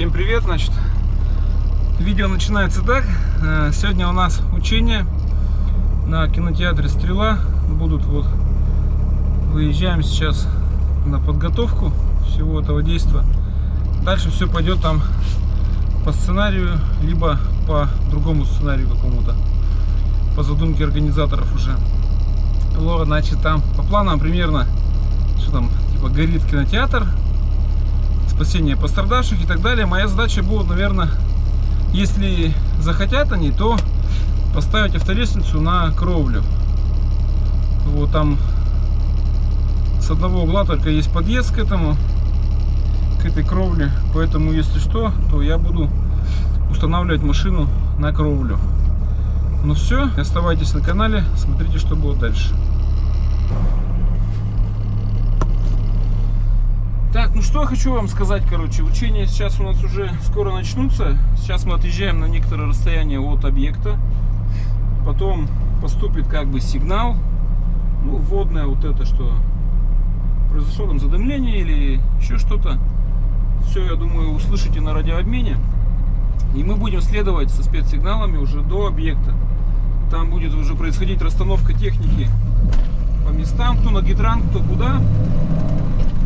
Всем привет, значит, видео начинается так. Э, Сегодня у нас учение на кинотеатре «Стрела». Будут вот, выезжаем сейчас на подготовку всего этого действия. Дальше все пойдет там по сценарию, либо по другому сценарию какому-то, по задумке организаторов уже. Вот, значит, там по планам примерно, что там, типа горит кинотеатр, спасение пострадавших и так далее. Моя задача будет, наверное, если захотят они, то поставить автолестницу на кровлю. Вот там с одного угла только есть подъезд к этому, к этой кровле. Поэтому, если что, то я буду устанавливать машину на кровлю. Ну все, оставайтесь на канале, смотрите, что будет дальше. Так, ну что я хочу вам сказать, короче, учения сейчас у нас уже скоро начнутся. Сейчас мы отъезжаем на некоторое расстояние от объекта. Потом поступит как бы сигнал, ну, вводное вот это, что произошло там задымление или еще что-то. Все, я думаю, услышите на радиообмене. И мы будем следовать со спецсигналами уже до объекта. Там будет уже происходить расстановка техники по местам, кто на гидрант, кто куда.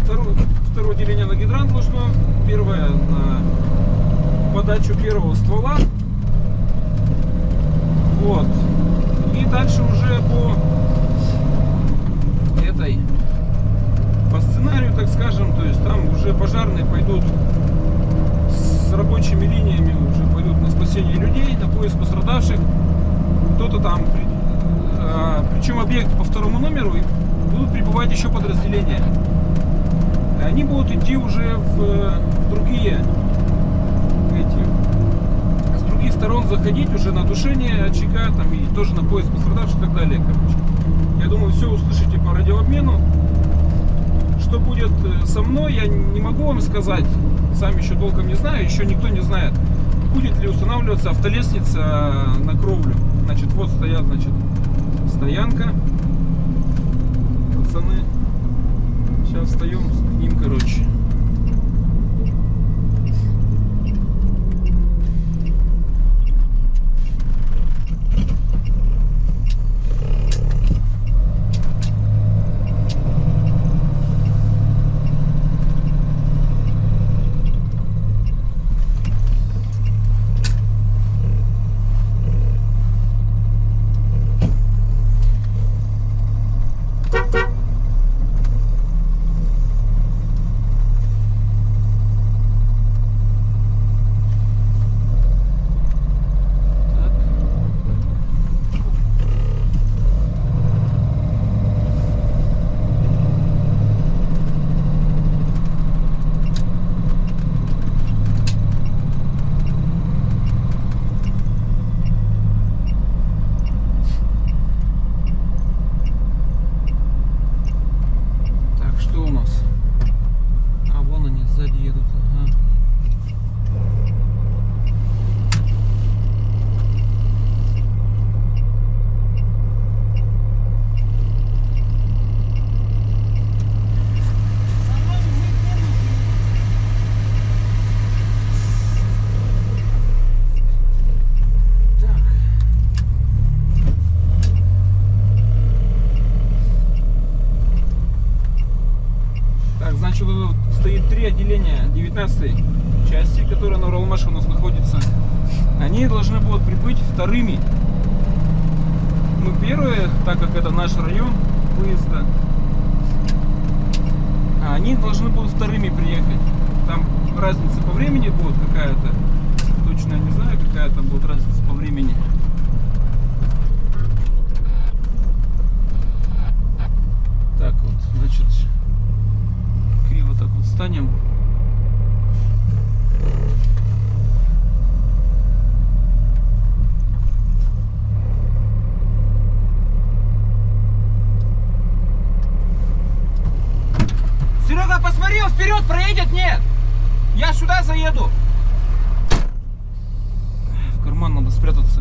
Второе, второе деление на гидрант должно, первое на подачу первого ствола. Вот. И дальше уже по этой, по сценарию, так скажем, то есть там уже пожарные пойдут с рабочими линиями, уже пойдут на спасение людей, на поиск пострадавших. Кто-то там, а, причем объект по второму номеру, и будут прибывать еще подразделения они будут идти уже в, в другие эти, с других сторон заходить уже на тушение очага там и тоже на поиск пострадавших и так далее, короче. Я думаю, все услышите по радиообмену. Что будет э, со мной, я не могу вам сказать. Сам еще толком не знаю, еще никто не знает. Будет ли устанавливаться автолестница на кровлю. Значит, вот стоят, значит, стоянка. Пацаны Сейчас встаем ним, короче. стоит три отделения 19 части, которая на Уралмаше у нас находится. Они должны будут прибыть вторыми. Мы первые, так как это наш район выезда. А они должны будут вторыми приехать. Там разница по времени будет какая-то. Точно не знаю, какая там будет разница по времени. Так вот, значит, криво так вот станем. Серега, посмотри, он вперед проедет, нет! Я сюда заеду. В карман надо спрятаться.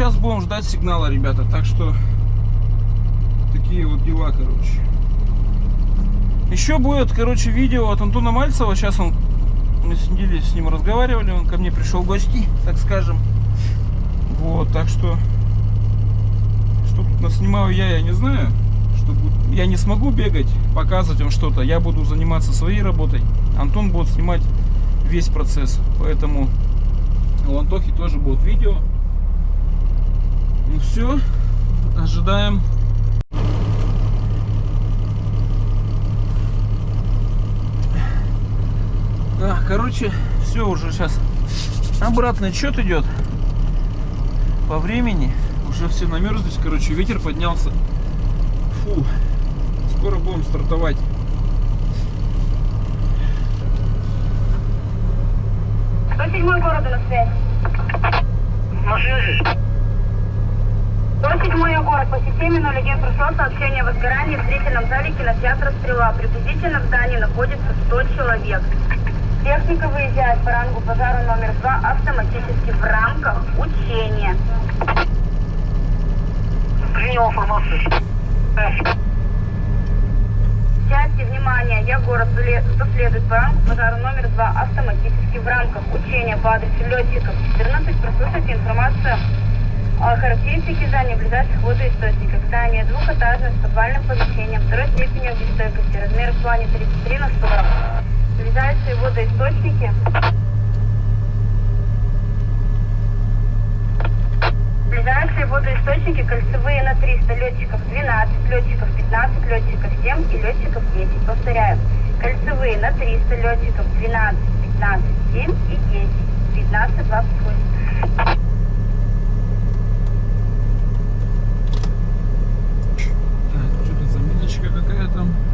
сейчас будем ждать сигнала, ребята. Так что такие вот дела, короче. Еще будет, короче, видео от Антона Мальцева. Сейчас он, мы сидели с ним разговаривали, он ко мне пришел в гости, так скажем. Вот, так что, что тут наснимаю я, я не знаю. Что будет. Я не смогу бегать, показывать вам что-то. Я буду заниматься своей работой. Антон будет снимать весь процесс. Поэтому у Антохи тоже будет видео. Ну все, ожидаем. А, короче, все уже сейчас обратный отчет идет по времени. Уже все намерзлись, короче, ветер поднялся. Фу, скоро будем стартовать. Седьмой города на связи? На связи. Кто седьмой город по системе 01 прошло сообщение о возгорании в зрительном зале кинотеатра «Стрела». Приблизительно в здании находится 100 человек. Техника выезжает по рангу пожара номер 2 автоматически в рамках учения. Принял информацию. Части, внимание, я город зале- следует по рангу пожара номер 2 автоматически в рамках учения по адресу летчиков 14 прослушайте информацию о характеристике здания ближайших водоисточников. Здание двухэтажное с подвальным помещением второй степени огнестойкости. Размер в плане 33 на 40. Ближайшие водоисточники. Ближайшие водоисточники кольцевые на 300 летчиков 12, летчиков 15, летчиков 7 и летчиков 10. Повторяю, кольцевые на 300 летчиков 12, 15, 7 и 10. 15, 28. Так, что-то заминочка какая-то.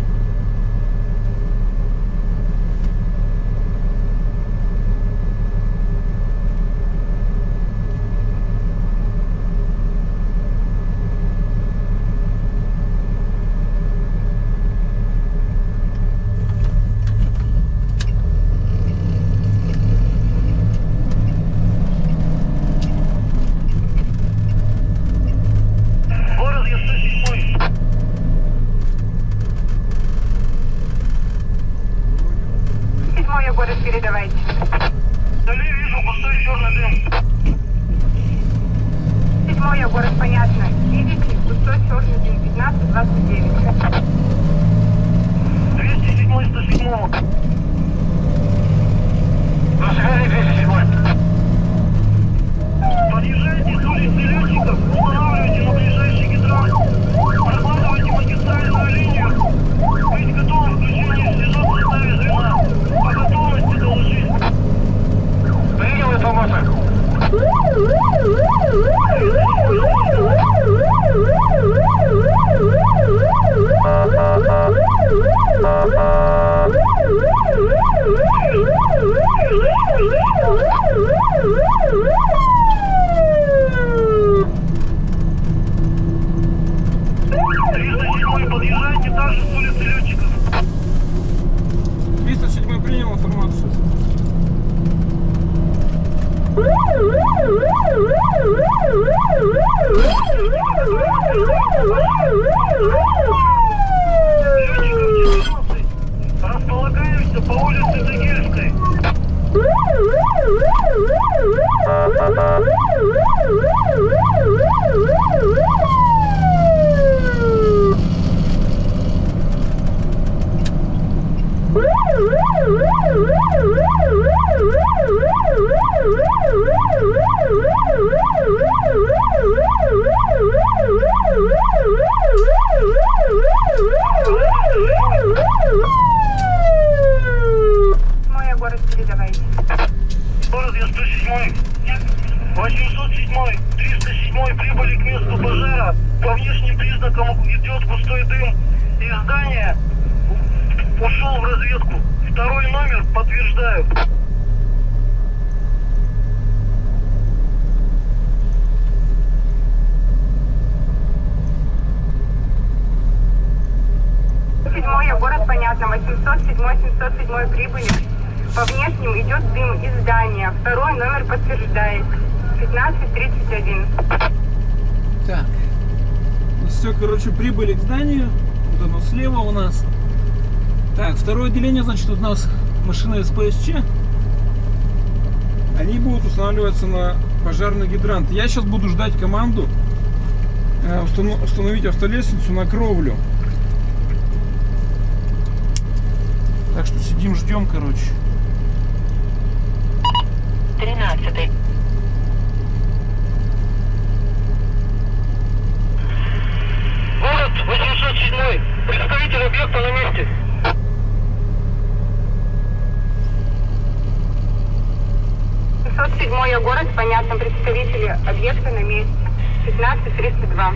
807, 307 прибыли к месту пожара. По внешним признакам идет густой дым из здания. Ушел в разведку. Второй номер подтверждаю. Седьмое, город понятно, 807, 707 прибыли. По внешним идет дым из здания. Второй номер подтверждает. 1531. Так. Все, короче, прибыли к зданию. Вот оно слева у нас. Так, второе отделение, значит, у нас машина СПСЧ. Они будут устанавливаться на пожарный гидрант. Я сейчас буду ждать команду э, установ- установить автолестницу на кровлю. Так что сидим, ждем, короче. 13. Город 807. Представитель объекта на месте. седьмой город, понятно, представители объекта на месте. 1532.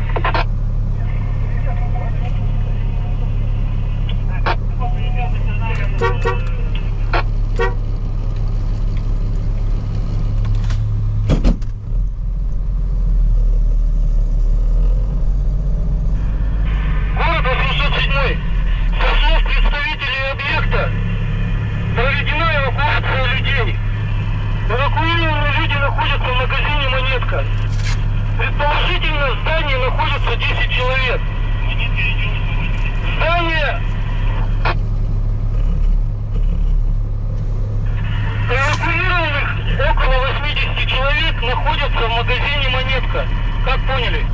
Город 807. Со слов представителей объекта проведена эвакуация людей. Эвакуированные люди находятся в магазине «Монетка». Предположительно, в здании находится 10 человек. Здание... Эвакуированных около 80 человек находятся в магазине «Монетка». Как поняли?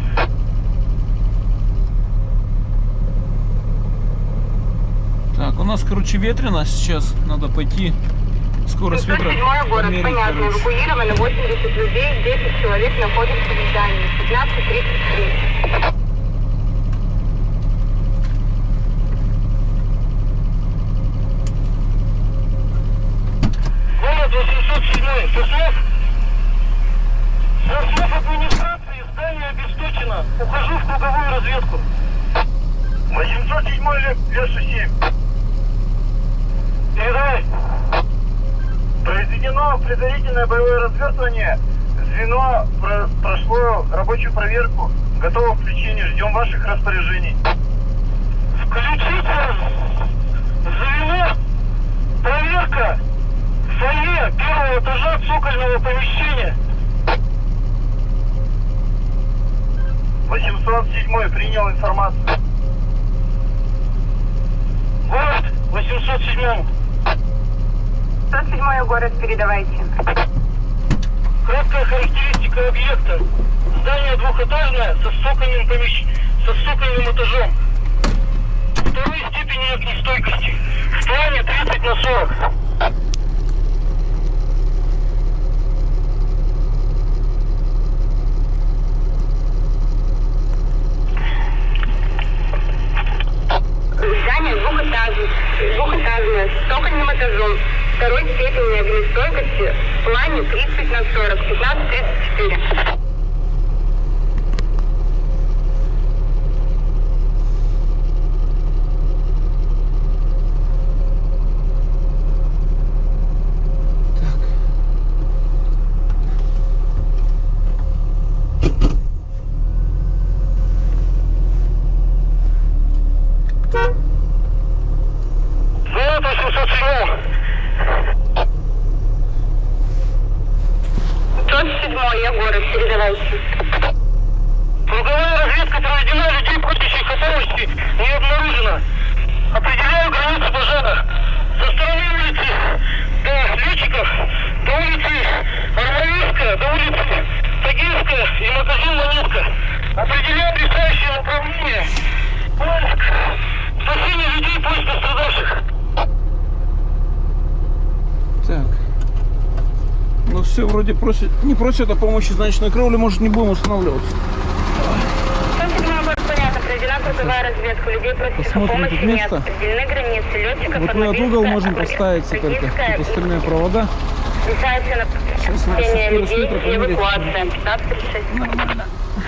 Так, у нас, короче, ветрено сейчас. Надо пойти. Скорость ветра 707 город, померить, понятно. короче. Эвакуировано 80 людей, 10 человек находятся в здании. 1533. Город 807. Со слов... Со слов администрации здание обесточено. Ухожу в круговую разведку. 807 Леша 7. Передай. Произведено предварительное боевое развертывание. Звено про- прошло рабочую проверку. Готово к включению. Ждем ваших распоряжений. Включите звено. Проверка. Фойе первого этажа цокольного помещения. 807 принял информацию. Город 807. 107 город, передавайте. Краткая характеристика объекта. Здание двухэтажное со стокольным помещ... со стокольным этажом. Второй степени огнестойкости. В плане 30 на 40. Здание двухэтажное, двухэтажное, с стокольным этажом. Второй степени огнестойкости в плане 30 на 40, 1534. Город 807. 107 город, передавайте. Круговая разведка проведена, людей просящих о помощи не обнаружено. Определяю границу пожара. Со стороны улицы до летчиков, до улицы Армавирская, до улицы Тагильская и магазин Монетка. Определяю решающее направление. Поиск. Спасение людей, поиск пострадавших. Так. Ну все, вроде просят, не о помощи, значит на кровле, может, не будем устанавливаться. 107 город, понятно, проведена круговая разведка. Людей просящих о помощи место. Определены границы летчиков, Вот мы от угол можем поставиться только. Тут остальные провода. Решается на скорость людей и эвакуация. 1536.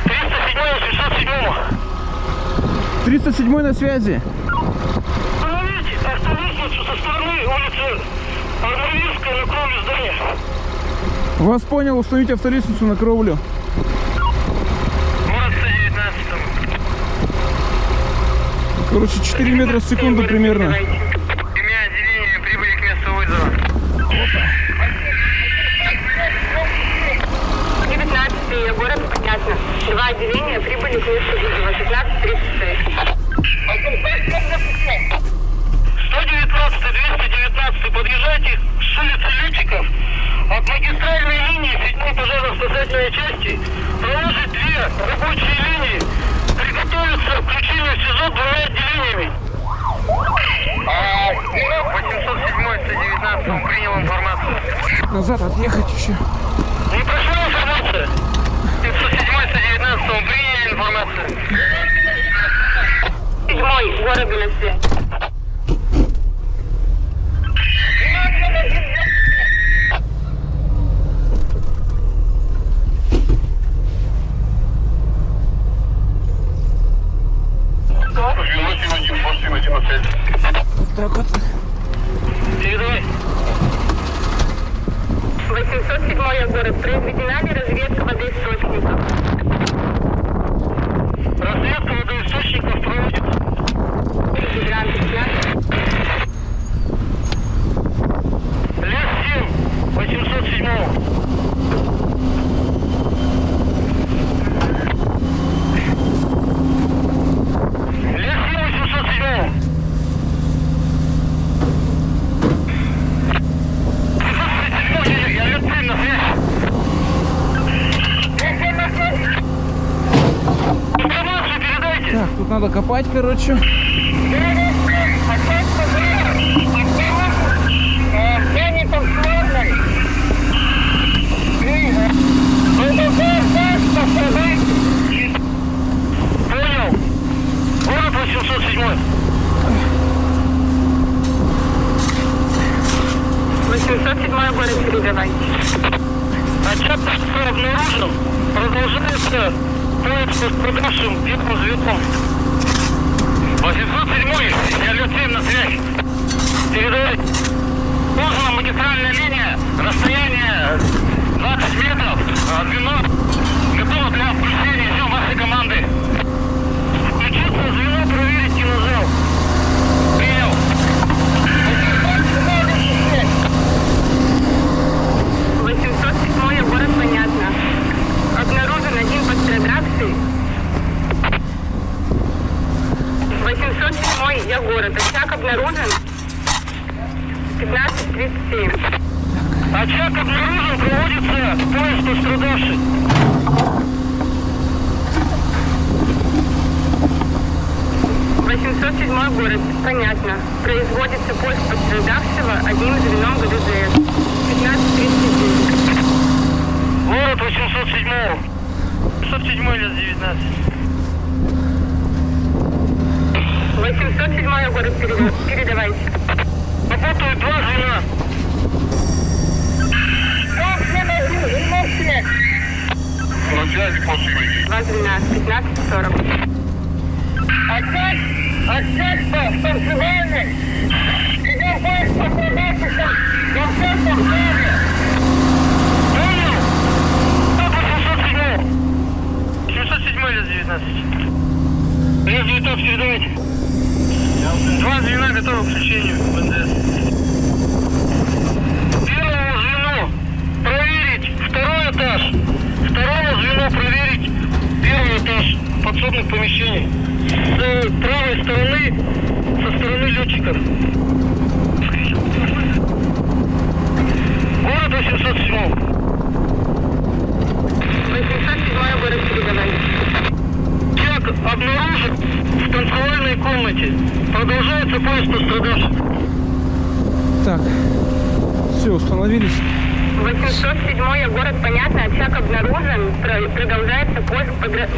307 807. 307 на связи. Остановите автолестницу со стороны улицы Армавирская на кровле здания. Вас понял, установить автолестницу на кровлю. Город 119. Короче, 4 метра в секунду примерно. Имя отделения прибыли к месту вызова. 19 город, понятно. Два отделения прибыли прибыли к месту вызова 15.36. 119 219 подъезжайте с улицы Лютиков. От магистральной линии 7 пожарно-спасательной части проложить две рабочие линии. Приготовиться к включению в СИЗО двумя отделениями. А, 807 119 принял информацию. Назад отъехать еще. Не прошла информация? 507 119 приняли информацию. Седьмой, город на связь. Вот так вот. Передавай. 807 город. Произведена ли разведка водоисточников? Разведка водоисточников проводится. Гидранты сняты. Лес 7, 807. Лес 7, 807. Я, я лет 7 на связь. Информацию передайте. Так, тут надо копать, короче. Понял. Город 807. 807 город передавайте. Отчет по обнаружен. Продолжается поиск пострадавшим первым звездом. 807 я лет 7 на связь. Передавай. Узнана магистральная линия. Расстояние 20 метров. Звено готово для включения. Ждем вашей команды. Включиться звено, проверить кинозал. Принял. 807 город понятно. Обнаружен один пострадавший. 807 я город. Очаг обнаружен. 15.37. Очаг обнаружен, проводится поиск пострадавших. 807 город. Понятно. Производится поиск пострадавшего одним звеном ГДЖС. 15.39. Город 807. 807 лет 19. 807 город переда- передавайте. Работают два звена. На связи после 212, 15.40. Опять, опять по станционной. Идем поезд пострадавших во всем Полтаве. Понял? 807. 707 лет 19. Лес 19 передавайте. Два звена готовы к включению в НДС. Первому звену проверить второй этаж. Второму звену проверить первый этаж подсобных помещений. С правой стороны, со стороны летчиков. Город 807. 807 город передавайте. Обнаружен в танцевальной комнате. Продолжается поиск пострадавших. Так. Все, установились. 807 город, понятно, очаг обнаружен, Про- продолжается поиск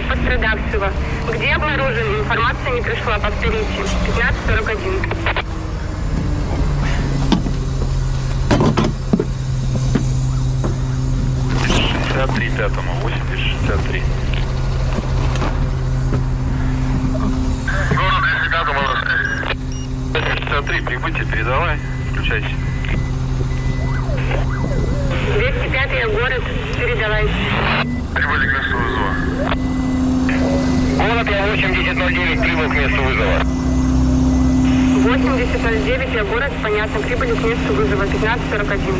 пострадавшего. Где обнаружен? Информация не пришла, повторите. 1541. три пятому, 8063. Город 205 63, прибытие, передавай, включайся. 205 город, передавайте. Прибыли к месту вызова. Город я 8009 прибыл к месту вызова. 8009 я город, понятно, прибыли к месту вызова 1541.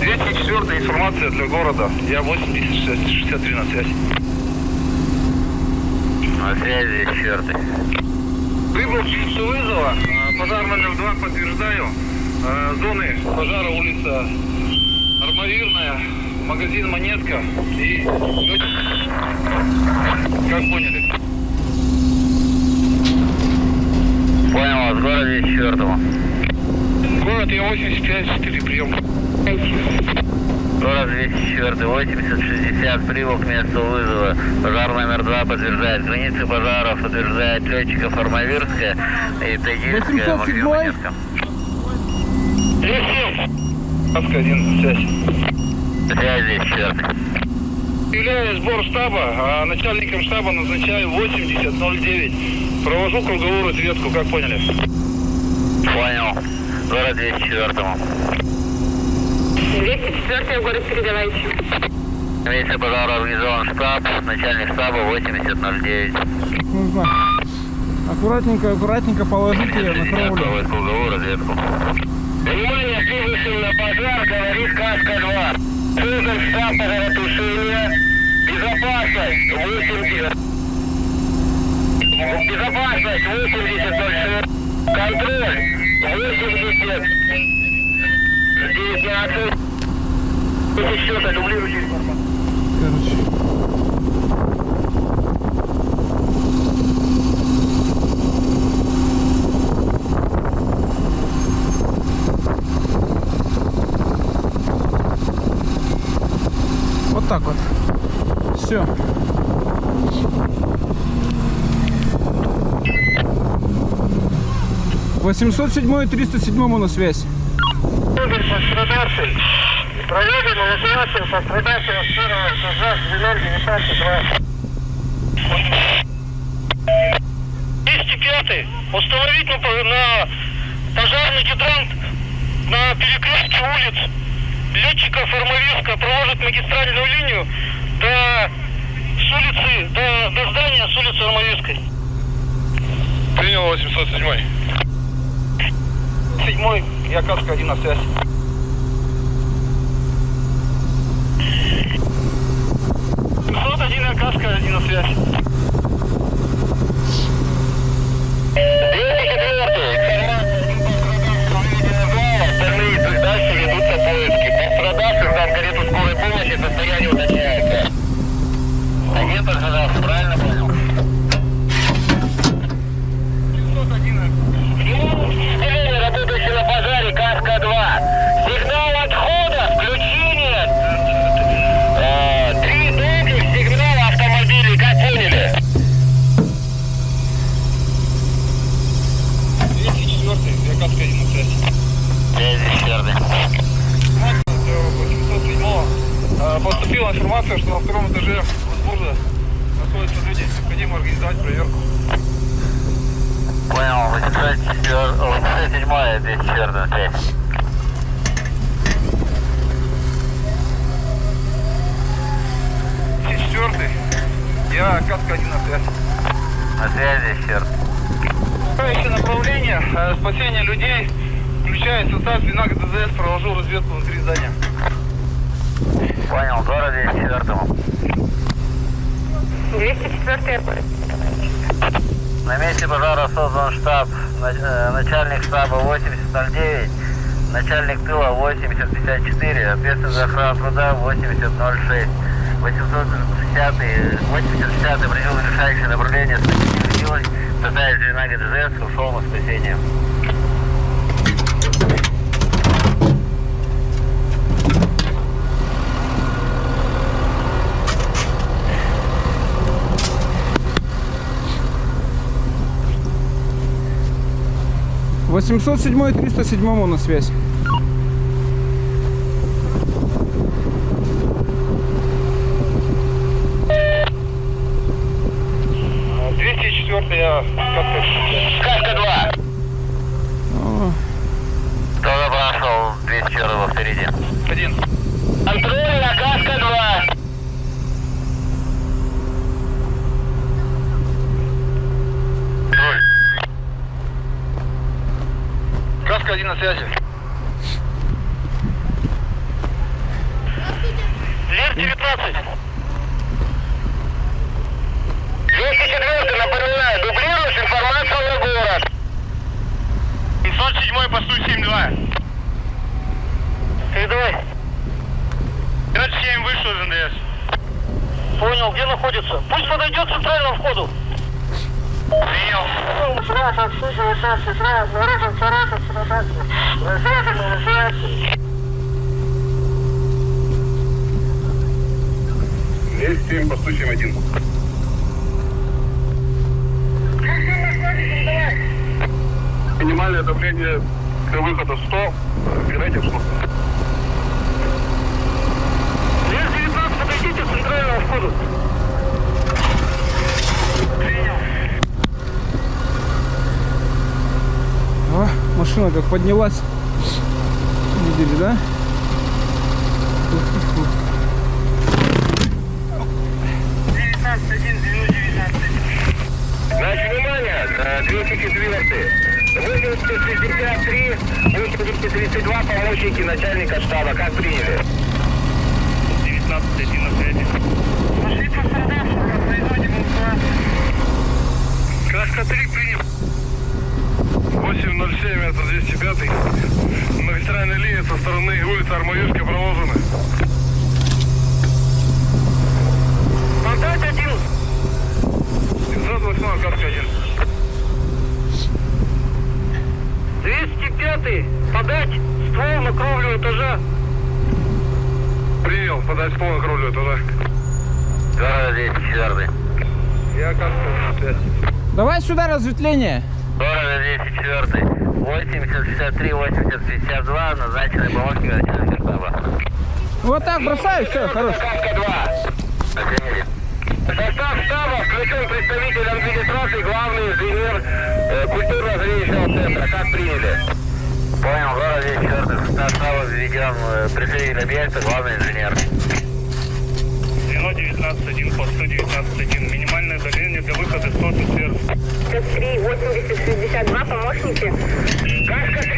204 информация для города. Я 8063 на связь. На связи, четвертый. Прибыл число вызова. А, Пожар номер два подтверждаю. А, Зоны пожара улица Армавирная, магазин Монетка и... Как поняли? Понял вас, город четвертого. Город Я-85-4, прием. Город 204, 80, 60, прибыл к месту вызова. Пожар номер два подтверждает. Границы пожаров утверждает летчиков Армавирская и Тагильская, 807? магазин Монетка. 37. Каска один, связь. Связи, четвертый. Являюсь сбор штаба, а начальником штаба назначаю 8009. Провожу круговую разведку, как поняли? Понял. Город 204. 204 город передавайте. На месте пожара организован штаб, начальник штаба 8009. Нужно аккуратненько, аккуратненько положите ее на кровлю. Проводит круговую разведку. Внимание, прибывшим на пожар, говорит Каска-2. Создан штаб пожаротушения. Безопасность 80. Безопасность 80 Контроль 80. 19. Счета, дублируйте информацию. Короче. Вот так вот. Все. Восемьсот седьмой, триста седьмому на связь. Игорь пострадавший. Проведена эвакуация пострадавшего с первого этажа с 205 Установить на, по- на пожарный гидрант на перекрестке улиц летчиков Армавирска проводят магистральную линию до с улицы, до, до здания с улицы Армавирской. Принял 807. Седьмой, я Каска один на связь. Сот один на Каска один на связь. Дальше ведутся поиски. Пострадавших там карету скорой помощи состояние уточняется. Один пострадавший, правильно понял? Внимание, работающий на пожаре Каска-2. Сигнал Поступила информация, что на втором этаже возможно находятся люди. Необходимо организовать проверку. Понял, 807 204 связь. Четвертый. Я Каска один на связь. На связи, черт. Следующее направление э, спасение людей, включая состав звена ГДЗС, провожу разведку внутри здания. Понял, город 204 204 город. На месте пожара создан штаб, э, начальник штаба 8009, начальник тыла 8054, ответственный за охрану труда 8006. 860 8060 принял решающее направление с силой, составив звена ГДЗС, ушел на спасение. Восемьсот седьмой, триста седьмому на связь. А, 204 я Каска. Каска 2! О, Кто запрашивал 204 впереди? Один. Контроль на Каска 2! Руль. Каска один на связи. Лер 19. 204 напоминаю, дублируешь информацию на город. 707 посту 7-2. Передавай. 57 вышел из НДС. Понял, где находится? Пусть подойдет к центральному входу. Принял. Есть 7 посту 7-1. Минимальное давление до выхода 100. Передайте в слух. Лес 19, подойдите к центральному входу. О, машина как поднялась. Видели, да? Ух-ух-ух. 19-1, 19. Значит, внимание, э, 204 8063, 8032, помощники начальника штаба. Как приняли? 19-1 на связи. Пошли пострадавшего, производим эвакуацию. Каска 3 принял. 807, это 205. Магистральная линия со стороны улицы Армаюшка проложена. Контакт один. 908, каска 1. 205 подать ствол на кровлю этажа. Принял, подать ствол на кровлю туда. Да, 204. Я каска 5. Давай сюда разветвление. Дорого 204. 8063, 8052, назначенный помощник начальника штаба. Вот так бросаю, все, хорош. Каска 2. На связи. Состав штаба включен представитель администрации, главный инженер э, культурно-зрелищного центра. Как приняли? Понял, город 204. Состав штаба введен э, представитель объекта, главный инженер. Звено 19-1, посту 19-1. Минимальное давление для выхода 100 атмосфер. 53 80 62 помощники Каска 3,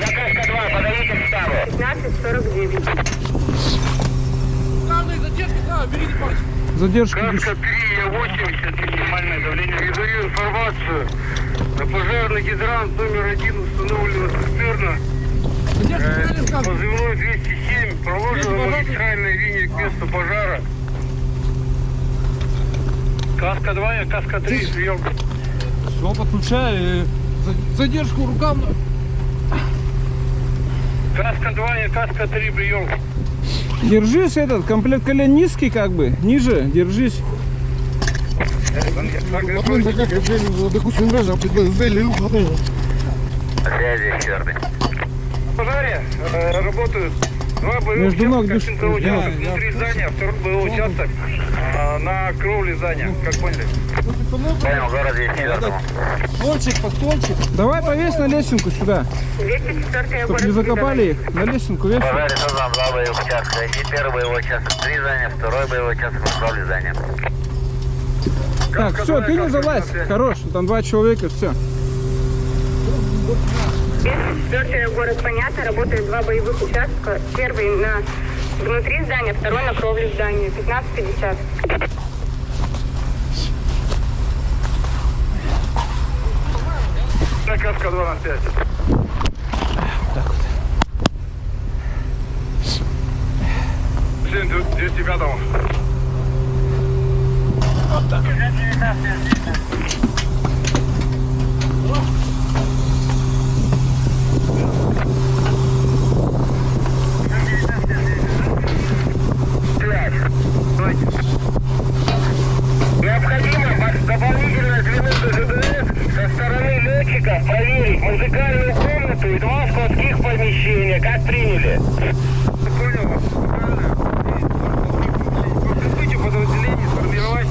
я Каска 2, подойдите к штабу. 15 49. Задержка. Каска 3, я 80, минимальное давление. Передаю информацию. На пожарный гидрант номер один установлено цистерна. Э, Позывной 207. Проложена магистральная линия к месту пожара. Каска 2, я каска 3, прием. Все, подключаю. Задержку рукам. Каска 2, я каска 3, прием. Держись этот, комплект колен низкий как бы. Ниже, держись. Связи, четвертый. В пожаре э, работают два боевых Между ног участка, дышит. Да, участок внутри здания, второй боевой участок э, на кровле здания, как поняли. Понял, город 204. Столчик, под столчик. Давай повесь на лесенку сюда. 204 Чтоб не закопали их. На лесенку весь. пожаре создан два боевых участка. Один первый боевой участок три здания, второй боевой участок на кровле здания. Так, все, ты не залазь. Хорош, там два человека, все. 204 город понятно, работают два боевых участка. Первый на внутри здания, второй на кровле здания. 15-50. Так, каска 2 на 5. Так вот. 7 205 Необходимо со стороны летчиков проверить музыкальную комнату и два складских помещения. Как приняли? Понял вас. По прибытию подразделений сформировать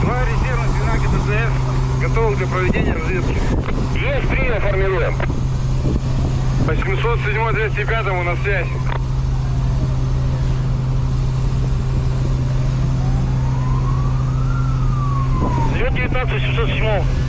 два резервных звена ГДЗФ, готовых для проведения разведки. Есть принял, формируем. 807 205 на связь. Звет 19 707.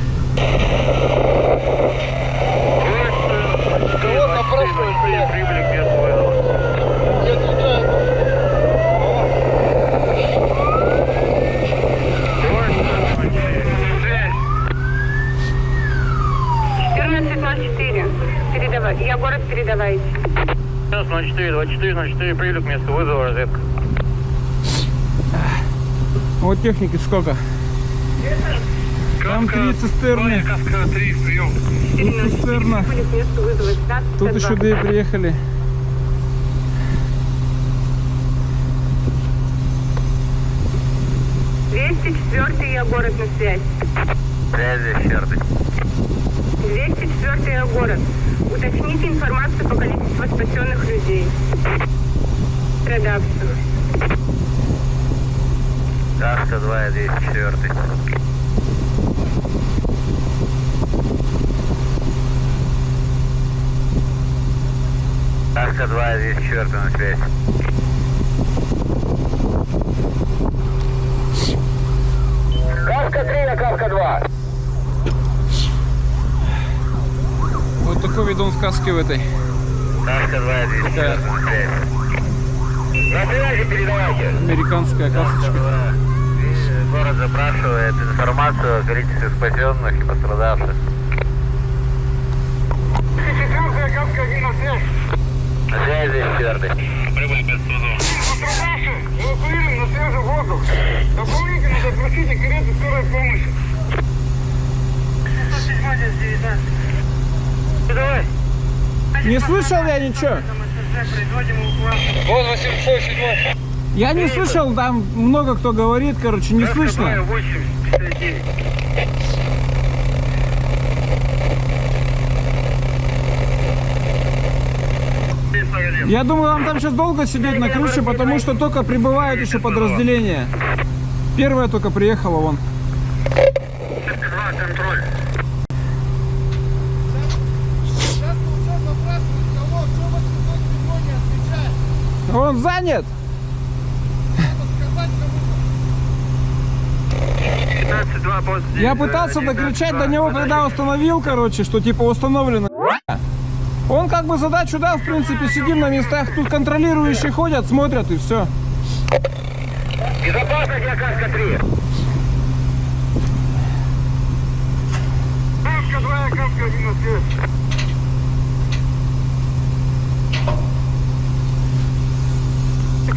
Я город передавайте. Сейчас 04, 24, Прилет прилюк, место вызова, разведка. Вот техники сколько? Там три цистерны. Каска 3, прием. Тут цистерна. Прибыли к месту вызова 15 Тут еще две приехали. Двести четвертый я город на связь. Связи, черты. 204 я город. Уточните информацию по количеству спасенных людей. Редакцию. Каска 2, 204. Каска 2, 204 на связь. Каска 3 на Каска 2. Вот такой видон сказки в этой. Каска 2, 204 на связь. На связи передавайте. Американская касочка. Город запрашивает информацию о количестве спасенных и пострадавших. Четвертая каска 1 на связь. На связи, четвертый. Прибыли без судов. Пострадавшие эвакуированы на свежий воздух. Дополнительно запросите карету скорой помощи. 607 здесь 19. Давай. Не слышал я ничего. Вот 807. Я не слышал, там много кто говорит, короче, не слышно. 8, 59. Я думаю, вам там сейчас долго сидеть на крыше, потому что только прибывают еще подразделения. Первая только приехала вон. Он занят. 15-2 пост Я пытался докричать до него, когда установил, короче, что типа установлено. Он как бы задачу дал, в принципе, сидим на местах, тут контролирующие ходят, смотрят и все. Безопасность для Каска 3. Каска 2, каска 1 на связь.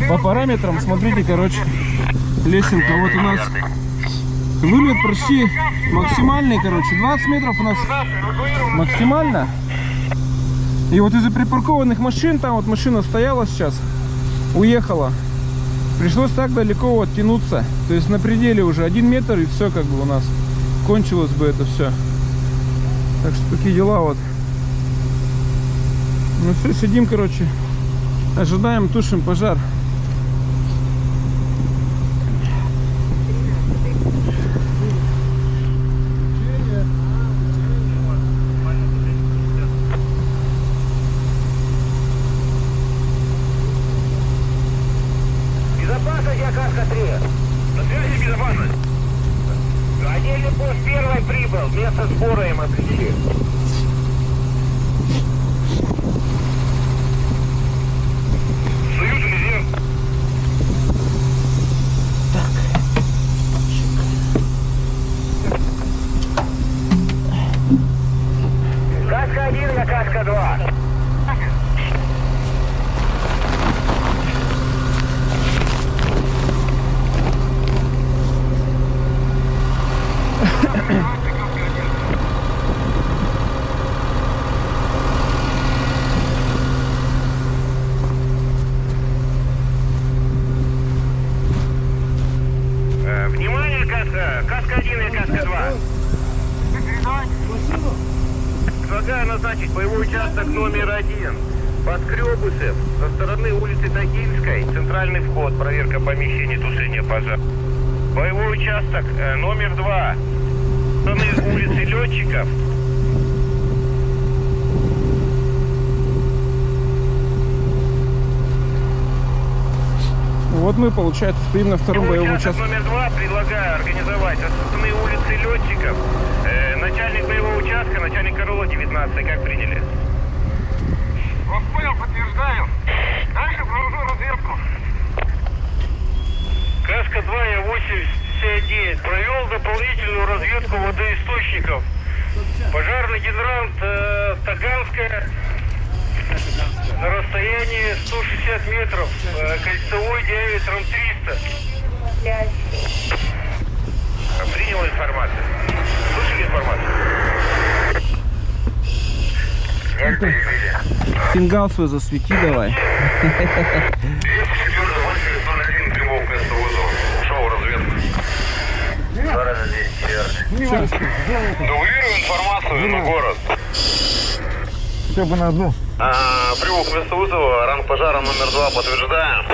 По параметрам, смотрите, короче, лесенка вот у нас вылет почти максимальный, короче, 20 метров у нас максимально. И вот из-за припаркованных машин, там вот машина стояла сейчас, уехала. Пришлось так далеко вот тянуться. То есть на пределе уже один метр и все как бы у нас кончилось бы это все. Так что такие дела вот. Ну все, сидим, короче, ожидаем, тушим пожар. Безопасность для Каска 3. На связи безопасность. Отдельный пост первый прибыл. Место сбора им определили. Союз резерв. Каска 1 на Каска 2. Э, Внимание, каска. Каска 1 и каска 2. Предлагаю назначить боевой участок номер один. Подкребусев, со стороны улицы Тагильской, центральный вход, проверка помещений, пожара. Боевой участок э, номер два, стороны улицы Летчиков. Вот мы, получается, стоим на втором боевом участке. номер два предлагаю организовать стороны улицы Летчиков. Э, начальник боевого участка, начальник Корола 19, как приняли? Вас понял, подтверждаю. Дальше провожу разведку. Каска 2, я 89. Провел дополнительную разведку водоисточников. Пожарный гидрант э, Таганская. на расстоянии 160 метров, э, кольцевой диаметром 300. Принял информацию. Слышали информацию? Фингал свой засвети давай. Два раза 200, верно. Дублирую информацию на город. Все бы на одну. А, Прибух место вызова, ранг пожара номер два, подтверждаем.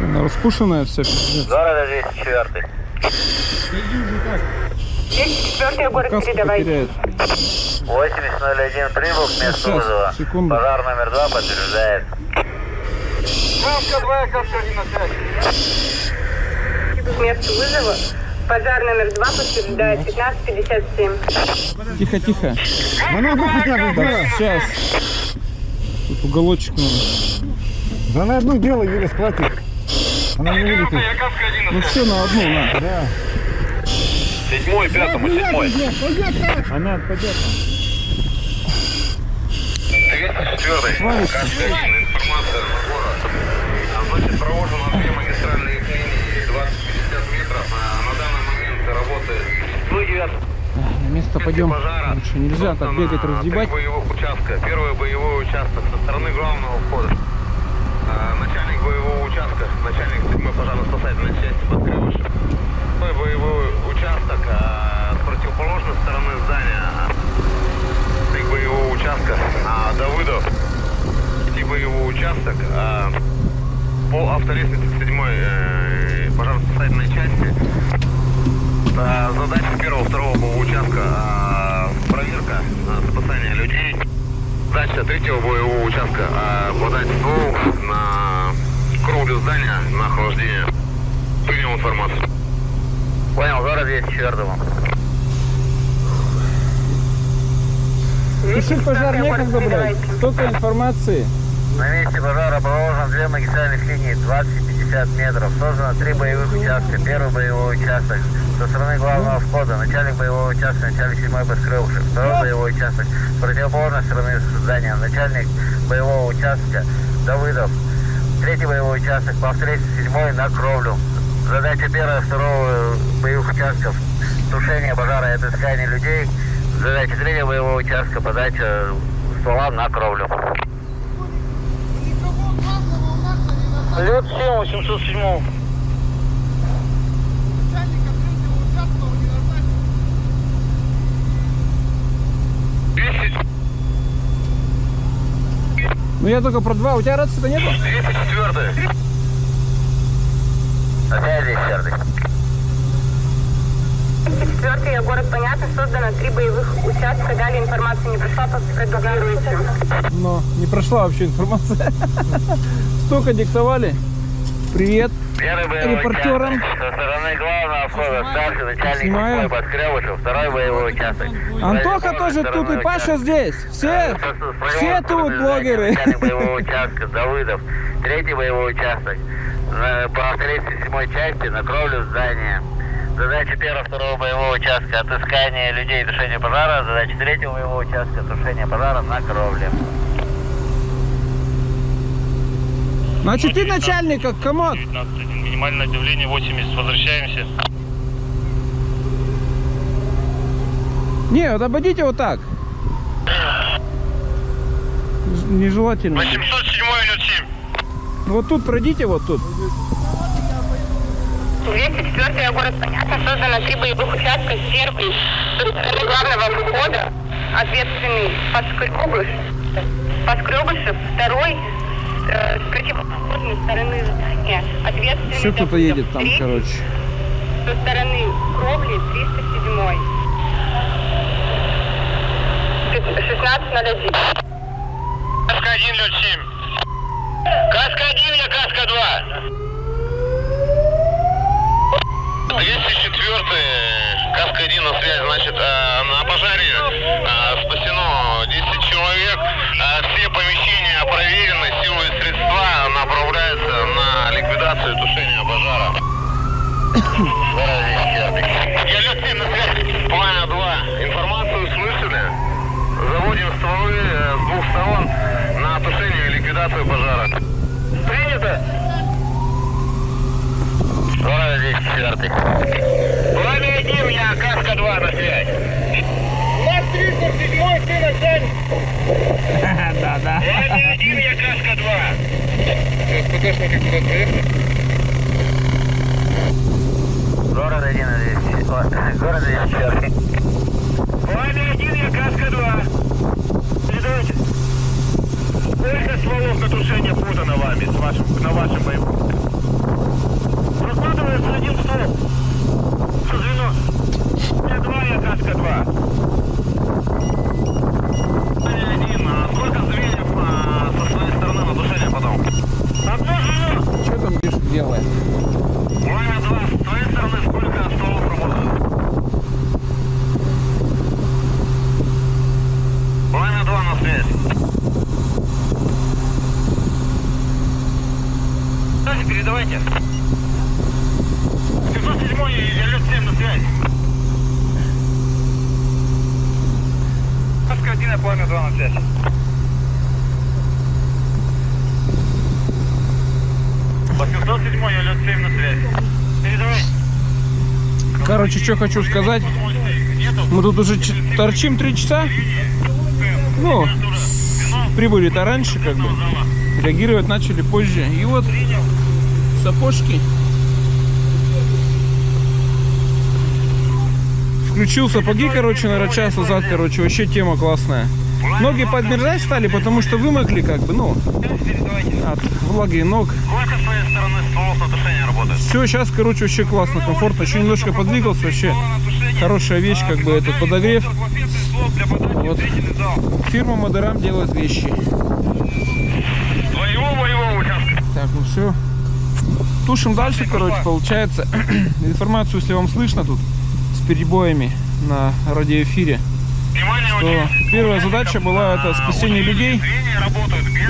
Она раскушенная все. Два раза здесь четвертый. город передавай. 8001 прибыл к месту Сейчас, вызова. Секунду. Пожар номер два подтверждает. Маска 2, Кавказе на связи. К месту вызова. Пожар номер 2 подтверждает 1557. Тихо, тихо. Да на одну хотя бы, да. Сейчас. Тут уголочек надо. Да на одну дело еле схватит. Она не вылетит. Я каска 1 Ну все, на одну, на. Да. Седьмой, пятому, седьмой. Она отпадет. 204 каска 1, информация на город. А, Значит, провожу на две магистральные линии 20-50 метров. А, На данный момент работает 109 На место пойдем. пожара. Лучше нельзя так бегать, Собственно, разгибать. Три боевых участка. Первый боевой участок со стороны главного входа. А, Начальник боевого участка, начальник 7 пожарно-спасательной части Подкрывышев. Второй боевой участок а, с противоположной стороны здания. Начальник боевого участка а, Давыдов. Третий боевой участок а, по автолестнице 7 пожарно-спасательной части. А, Задача первого, второго боевого участка а, проверка а, спасания людей. Задача третьего боевого участка а, подать ствол на кровлю здания на охлаждение. Принял информацию. Понял, город 204. Тушить пожар некогда, блядь. Столько информации. На месте пожара проложено две магистральных линии 20 и 50 метров. Создано три боевых участка. Первый боевой участок со стороны главного входа. Начальник боевого участка, начальник 7 Баскрылышев. Второй боевой участок с противоположной стороны здания. Начальник боевого участка Давыдов. Третий боевой участок по встрече седьмой на кровлю. Задача первого и второго боевых участков тушение пожара и отыскание людей. Задача третьего боевого участка подача ствола на кровлю. Лед 7, 807. Ну я только про два. У тебя рации-то нету? 204 Опять здесь черный. 4 город понятно, создано три боевых участка, далее информация не пришла, продублируйте. Но не прошла вообще информация. Столько диктовали. Привет. Первый боевой Репортером. участок со стороны главного входа старший начальник Снимаю. седьмой Подкрывышев. Второй боевой участок. Антоха тоже тут и Паша здесь. Все, Э, все тут блогеры. Начальник боевого участка Давыдов. Третий боевой участок. На- По встрече седьмой части на кровлю здания. Задача первого, второго боевого участка отыскание людей и тушение пожара. Задача третьего боевого участка тушение пожара на кровле. Значит, ты начальник, как комод. 19.1. Минимальное давление 80. Возвращаемся. Не, вот обойдите вот так. Нежелательно. 807 идет 7. Вот тут пройдите, вот тут. 204 город понятно, создано три боевых участка. Первый со стороны главного входа, ответственный Подскребыш, Подскребышев. Второй с противоположной стороны здания, ответственный Все кто-то Давыдов. едет там, Третий короче. со стороны кровли 307. 16.01. Каска 1 идет 7. Каска 1 или каска 2? 204 Каска 1 на связь, значит, а, на пожаре спасено 10 человек. Все помещения проверены, силы и средства направляются на ликвидацию и тушение пожара. Я лед 7 на связь. Пламя 2. Информацию слышали? Заводим стволы э, с двух сторон на локацию пожара. Принято. Город здесь четвертый. Пламя один, я Каска 2 на связь. Наш 37 ты начальник. Да, да. Пламя один, я Каска 2. СПТшники куда проехали? Город один, здесь. Город здесь четвертый. Пламя один, я Каска 2. Передавайте. Сколько стволов на тушение подано вами с вашим, на вашем боевом? Прокладывается один ствол. Что звено? Я два, я Каска 2. Пламя один, сколько звеньев со своей стороны на тушение потом? Одно звено. Что там Миша делает? Пламя 2, с твоей стороны сколько стволов работает? Пламя 2 на связь. Давайте, передавайте. 707 и лед 7 на связь. Каска 1, а пламя 2 на связь. По 707 я лед 7 на связь. Короче, что хочу сказать. Мы тут уже торчим три часа. Ну, прибыли-то раньше, как бы. Реагировать начали позже. И вот сапожки. Включил сапоги, короче, наверное, час назад, короче, вообще тема классная. Ноги подмерзать стали, потому что вымокли, как бы, ну, от влаги ног. Все, сейчас, короче, вообще классно, комфортно. Еще немножко подвигался, вообще хорошая вещь, как бы, этот подогрев. Вот. Фирма Модерам делает вещи. Так, ну все. Тушим дальше, короче, получается. Информацию, если вам слышно тут, с перебоями на радиоэфире, Внимание, то участок. первая задача была это спасение людей,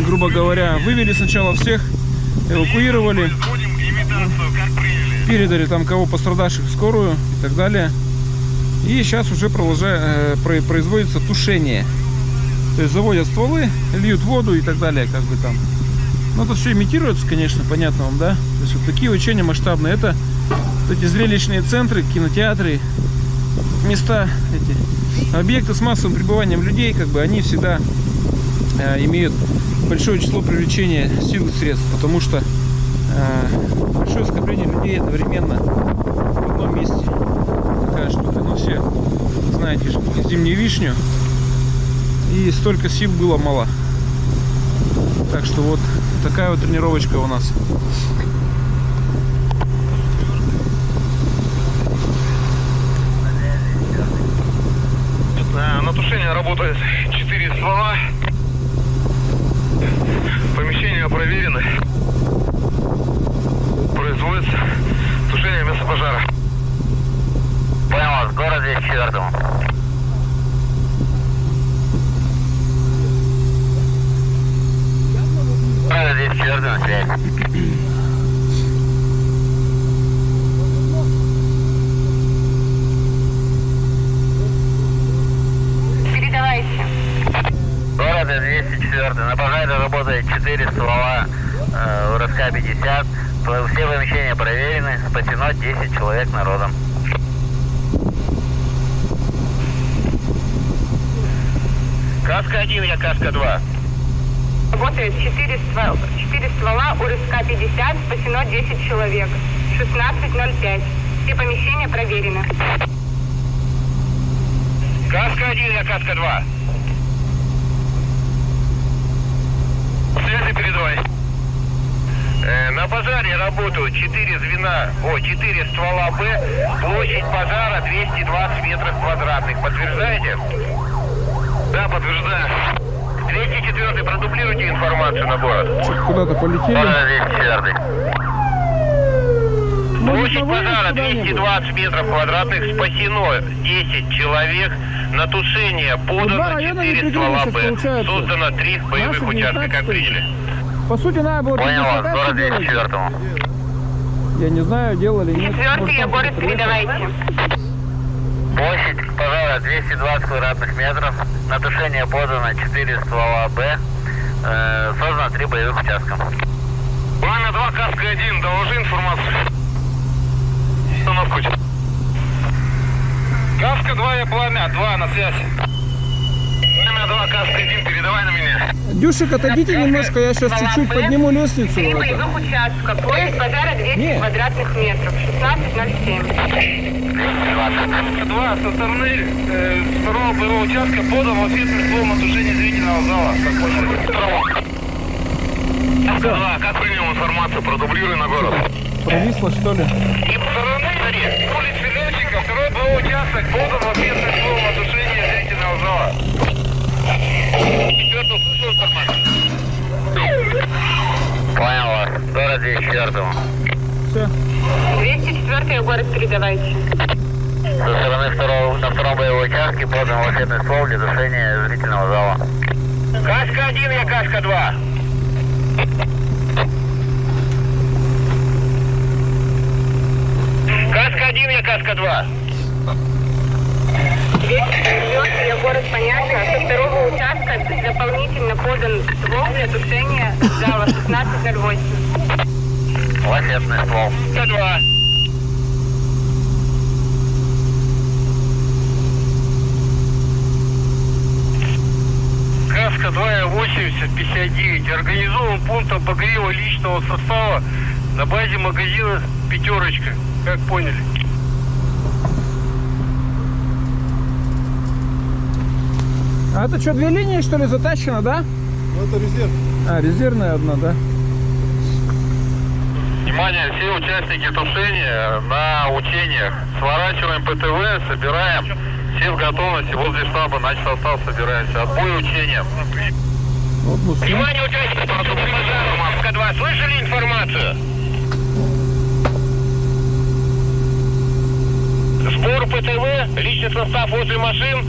грубо говоря. Вывели сначала всех, эвакуировали, передали там кого пострадавших в скорую и так далее. И сейчас уже продолжа- э, про- производится тушение. То есть заводят стволы, льют воду и так далее, как бы там. Ну, это все имитируется, конечно, понятно вам, да? То есть вот такие учения масштабные. Это эти зрелищные центры, кинотеатры, места, эти объекты с массовым пребыванием людей, как бы они всегда э, имеют большое число привлечения сил и средств, потому что э, большое скопление людей одновременно в одном месте. Такая штука. Ну, все знаете же, зимнюю вишню. И столько сил было мало. Так что вот такая вот тренировочка у нас. Э, На тушение работает 4 ствола. Помещения проверены. Производится тушение места пожара. Понял вас, город здесь четвертому. Город здесь четвертый на связь. Передавайте. Города 204. На пожаре работает 4 ствола э, УРСК-50. По- Все помещения проверены. Спасено 10 человек народом. Каска-1, я Каска-2. Работает 4 ствола, 4 ствола УРСК-50, спасено 10 человек. 16.05. Все помещения проверены. Каска-1, я Каска-2. связи передавай. Э, на пожаре работают 4 звена, о, 4 ствола Б, площадь пожара 220 метров квадратных. Подтверждаете? Да, подтверждаю. 204 продублируйте информацию на город. Куда-то полетели? Пожар 204. Площадь пожара куда-нибудь? 220 метров квадратных, спасено 10 человек, на тушение подано района 4 не ствола Б, создано 3 боевых участка, как 19-й. приняли. По сути, надо было Понял вас, город делать. 204 Я не знаю, делали, нет. Четвертый город передавайте. Площадь пожара 220 квадратных метров, на тушение подано 4 ствола Б, э, создано на три боевых участка. Пламя 2, Каска 1, доложи информацию. Установку. Каска 2, я пламя, 2 на связи. Пламя 2, Каска 1, передавай на меня. Дюшик, отойдите немножко, я сейчас чуть-чуть подниму лестницу. Три боевых участка. Площадь базара 200 Не. квадратных метров. 16.07. 2, со стороны э, второго боевого участка подан ответный словом о тушении зрительного зала. Как поняли? Каска 2, как принял информацию, продублируй на город. Провисло, что ли? И Смотри, с улицы Летчика, второй БО участок, подан в ответное слово о тушении зрительного зала. Четвертый услышал информацию? Понял вас. Городе четвертом. Все. 204 город передавайте. Со стороны второго, на втором боевом участке подан ответное слово для тушения зрительного зала. Кашка-1, я Кашка-2. Каска один я Каска-2. Я город понятно. А со второго участка дополнительно подан ствол для тушения зала 1608. Лафетный ствол. 102. Каска 280-59. Организован пункт обогрева личного состава на базе магазина «Пятерочка». Как поняли? А это что, две линии, что ли, затащено, да? Ну, это резерв. А, резервная одна, да? Внимание, все участники тушения на учениях. Сворачиваем ПТВ, собираем. Все в готовности возле штаба, наш состав собираемся. Отбой учениям. Вот, ну. Внимание, участники, продукты пожара, Маска 2. Слышали информацию? Сбор ПТВ, личный состав возле машин,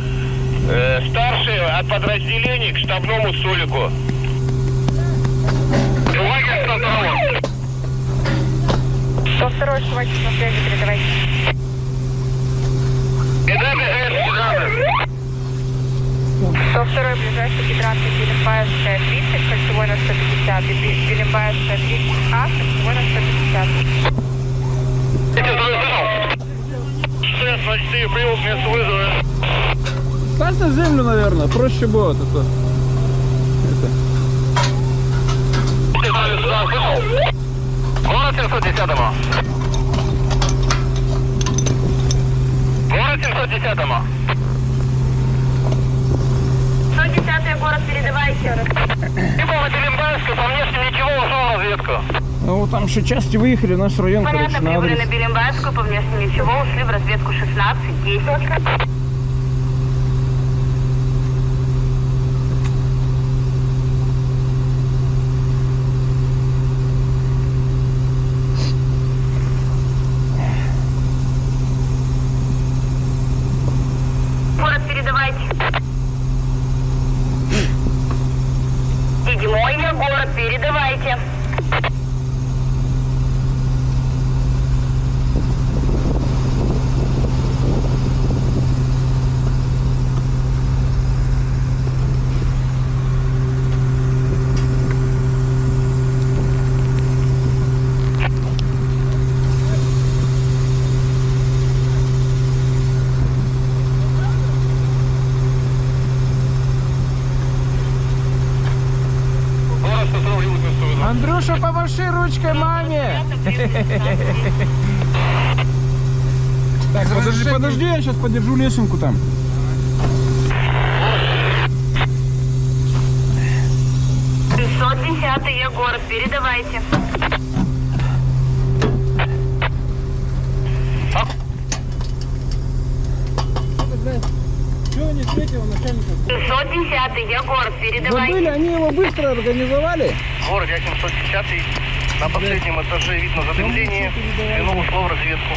э, старшие от подразделений к штабному столику. Лагерь 102. 102 схватит на связи, передавайте. Беда гидрант. 102 ближайший гидрант Белембаевская 30, кольцевой на 150. и Бе- Белембаевская 30А, кольцевой на 150. Эти слышал? 604 прибыл к месту вызова. Ставь на землю, наверное, проще будет это. это. Город 710-му. Город 710-му. 110 город, передавайте. Прибыл на Белембаевскую, по внешне ничего, ушел в разведку. Ну, вот там еще части выехали, наш район, Понятно, короче, на прибыли адрес. на Белембаевскую, по внешнему ничего, ушли в разведку 16, 10. Город передавайте. Седьмой я город, передавайте. Город 102 прибыл к месту вызова. Андрюша, помаши ручкой маме! Так, подожди, подожди, я сейчас подержу лесенку там. Пятьсот десятый я город, передавайте. Чего не встретил начальника? Пятьсот десятый я город, Забыли, передавайте. они его быстро организовали. Город я 710 на последнем этаже видно задымление. Звено ушло в разведку.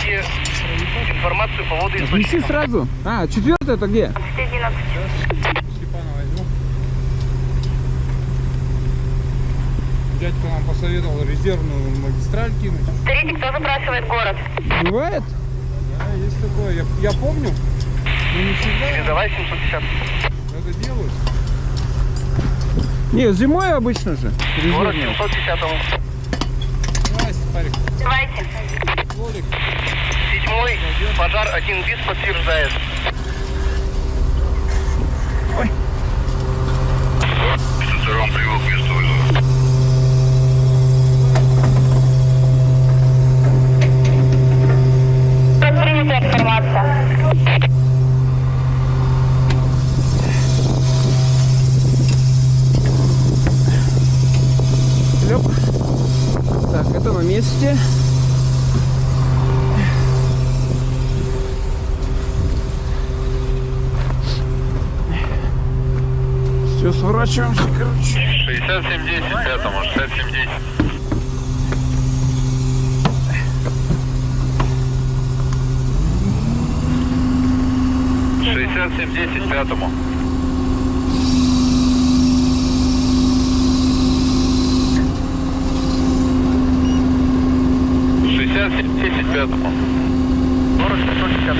Скажите информацию по Неси водоисточникам. сразу. А, четвертый это где? 11. Дядька нам посоветовал резервную магистраль кинуть. Смотрите, кто запрашивает город. Бывает? Да, есть такое. Я, я помню, но не всегда Передавай 710. это делают. Не, зимой обычно же. Город резервные. 710 Давайте. Седьмой, пожар один БИС подтверждает. Стационар привел к месту вызова. Принята информация. Лёп. Так, это на месте. Все, сворачиваемся, короче. 6710 пятому, 6710. Шестьдесят семь десять пятому. Шестьдесят семь десять пятому. Город шестьсот пятьдесят.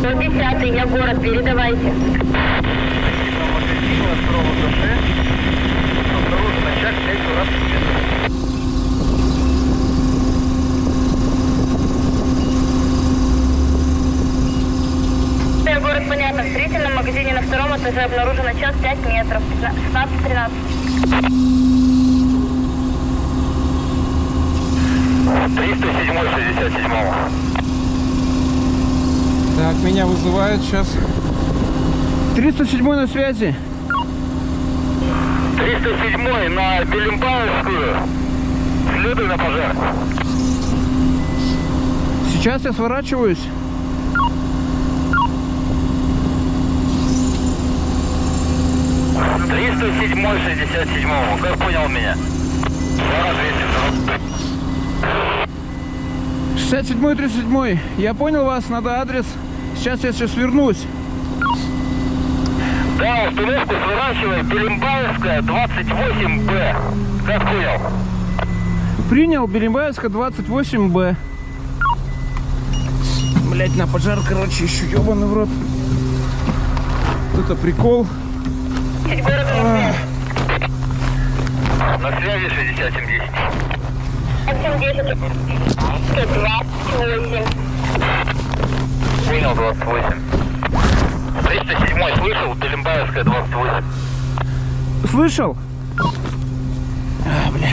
110 я город, передавайте. Я город понятно. В строительном магазине на втором этаже обнаружено час 5 метров. 16-13. 307 67 Так, меня вызывают сейчас. 307 на связи. 307 на Белимбаевскую. Следуй на пожар. Сейчас я сворачиваюсь. Триста седьмой, шестьдесят седьмому. Как понял меня? Два, 67 37 Я понял вас, надо адрес. Сейчас я сейчас вернусь. Да, установку сворачивай. Белимбаевская, 28Б. Как понял? Принял Берембаевска 28Б. Блять, на пожар, короче, еще ебаный в рот. Это прикол. На связи 6710. 70. 28. Понял, 28. 307 слышал? Белимбаевская, 28. Слышал? А, бля.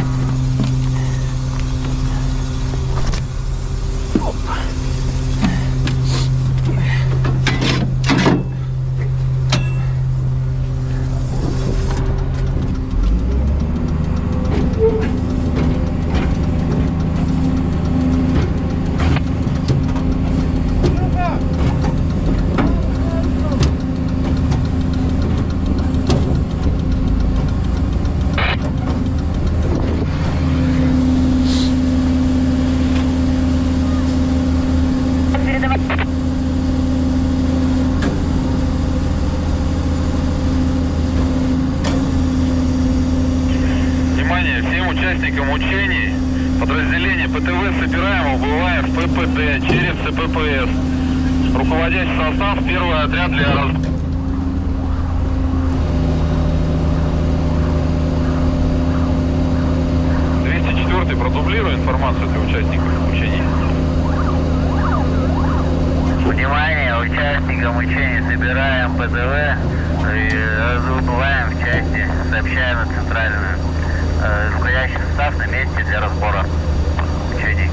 Внимание всем участникам учений. Подразделение ПТВ собираем, через ЦППС. Руководящий состав, первый отряд для раз... й продублирую информацию для участников учений. Внимание, участникам учений собираем ПДВ и разубываем в части, сообщаем на центральную. Э, Руководящий состав на месте для разбора учений.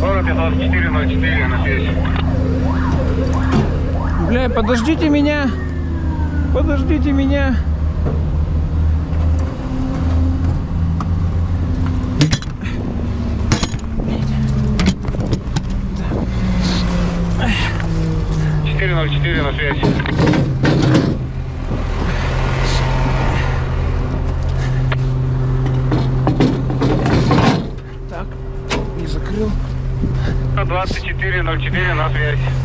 Город 2404 на связи. Бля, подождите меня. Подождите меня. Четыре ноль четыре на связи. Так, не закрыл. 2404 на связь.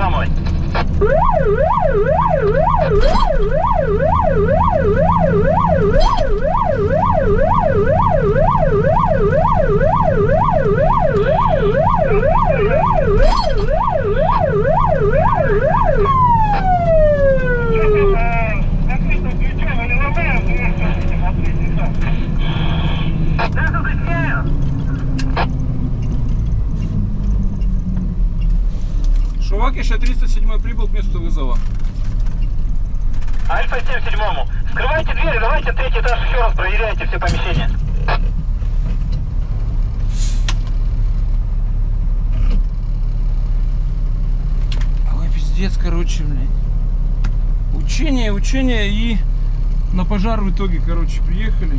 huomoi. обучение и на пожар в итоге, короче, приехали.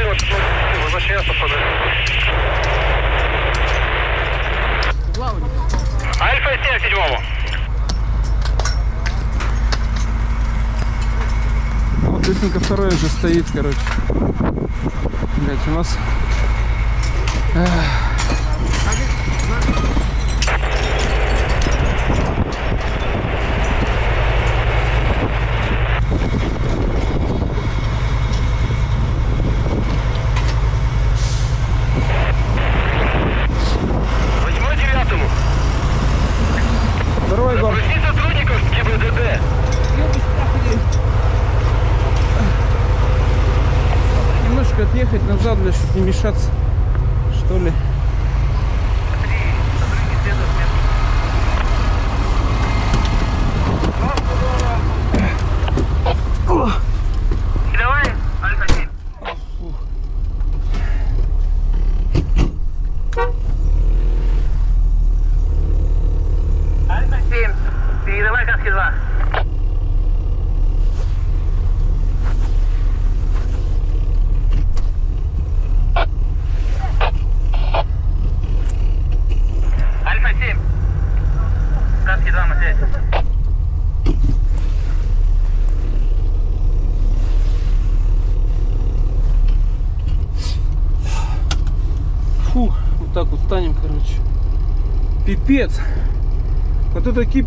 14, возвращается ФД. Альфа 7 седьмому. Вот лесенка второй же стоит, короче. Блять, у нас... Эх.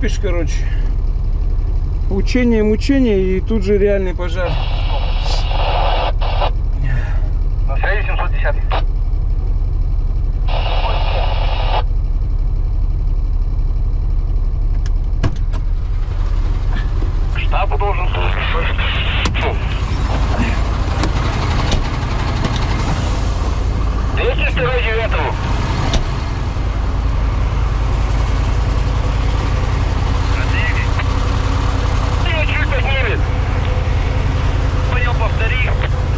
Вот это кипиш, короче. Учение, мучение и тут же реальный пожар. На связи 710. Штабу должен служить. Двести второй девятому. Чуть поднимет. Понял, повтори.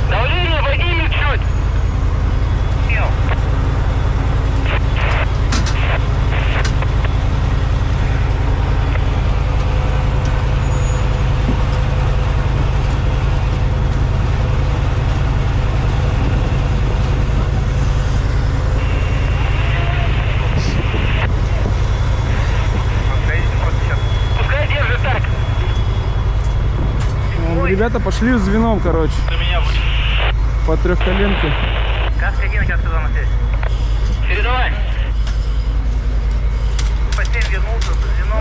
Давление поднимет чуть. Понял. Пускай держит так. Вон, Ребята пошли звеном, короче, На меня будет. по трехколенке. Каска 1, каска 2 на связь. Передавай. По 7 вернулся со звеном.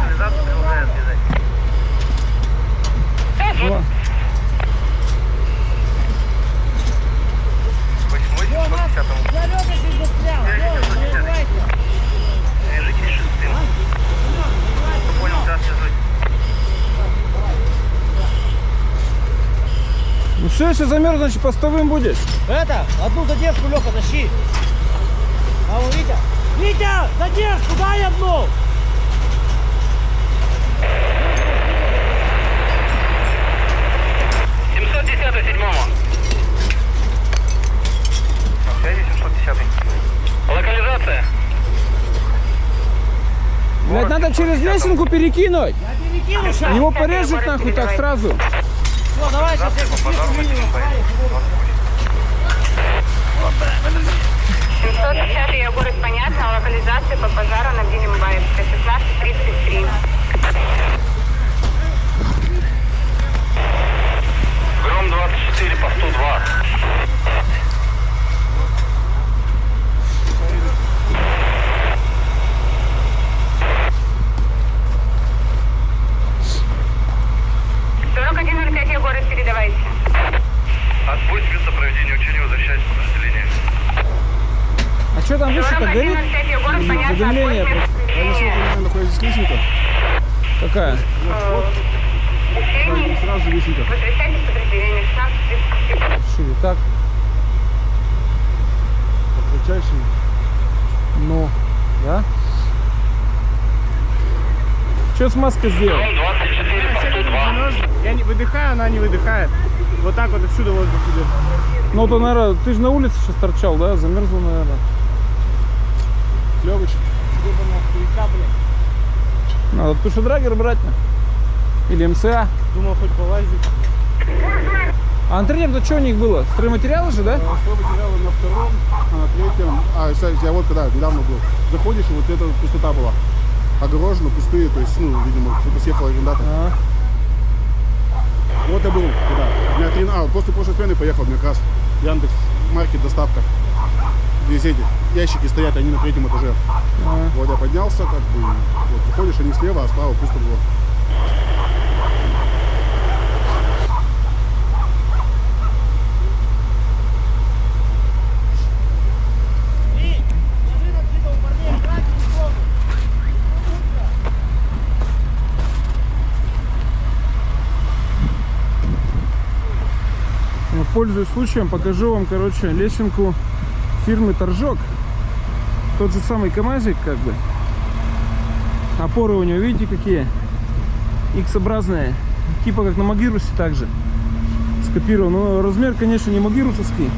Сигнализацию продолжает связать. Во. Восьмой 710 Свяжитесь с шестым. Понял, да, свяжусь. Ну все, если замерз, значит постовым будешь. Это, одну задержку, Леха, тащи. А вот Витя. Витя, задержку, дай одну. Седьмому. Связи 710 Локализация. Блять, надо через лесенку перекинуть. Я перекину сейчас. Его порежет нахуй так сразу. Давай, сейчас я по пожару на минимум. 710 я город понятно, локализация по пожару на Баевска, 1633. Гром 24 по 102. Я город передавайте. Отбой с места проведения учения возвращаясь в подразделение. А что там выше-то горит? я задымление отбой с просто? места проведения находится лесенка, Какая? учений. сразу лесенка. Возвращайтесь в подразделение 1633. Шире, так? Кратчайший. Ну, да? Что с маской сделал? Гром 24 по 102. Я не выдыхаю, она не выдыхает. Вот так вот отсюда воздух идет. Ну, то, наверное, ты же на улице сейчас торчал, да? Замерзла, наверное. Клевыч. Надо тушедрагер брать. на. Или МСА. Думал, хоть полазить. А антеннер, то что у них было? Стройматериалы же, да? Что материалы на втором, а на третьем. А, кстати, я вот когда недавно был. Заходишь, и вот эта пустота была. Огорожено, пустые, то есть, ну, видимо, кто-то съехал арендатор. А, Вот я был. У меня три... А, после прошлой смены поехал, мне как раз Яндекс Маркет доставка. здесь эти ящики стоят, они на третьем этаже. А, Вот я поднялся, как бы, вот выходишь, они слева, а справа пусто было. И, скажи нам, где у парней, играть не помню. ну, Пользуясь случаем, покажу вам, короче, лесенку фирмы Торжок. Тот же самый КамАЗик, как бы. Опоры у него, видите, какие? X-образные. Типа как на Магирусе также. Скопирован. Но размер, конечно, не магирусовский.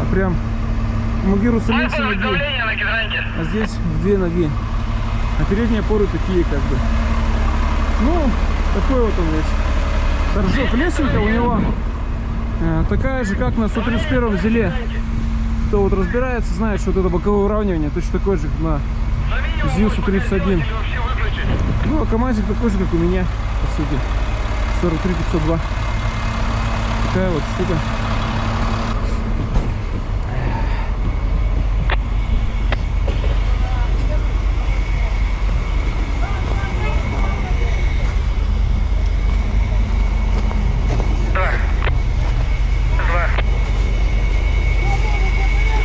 А прям Магируса меньше ноги. А здесь в две ноги. А передние опоры такие как бы. Ну, такой вот он весь. Торжок лесенка у него такая же, как на 131 зеле. Кто вот разбирается, знает, что вот это боковое уравнивание точно такое же, как на ЗИУ-131. Вообще выключить. Ну, а КамАЗик такой же, как у меня, по сути. 43 502. Такая вот штука. Два. Два.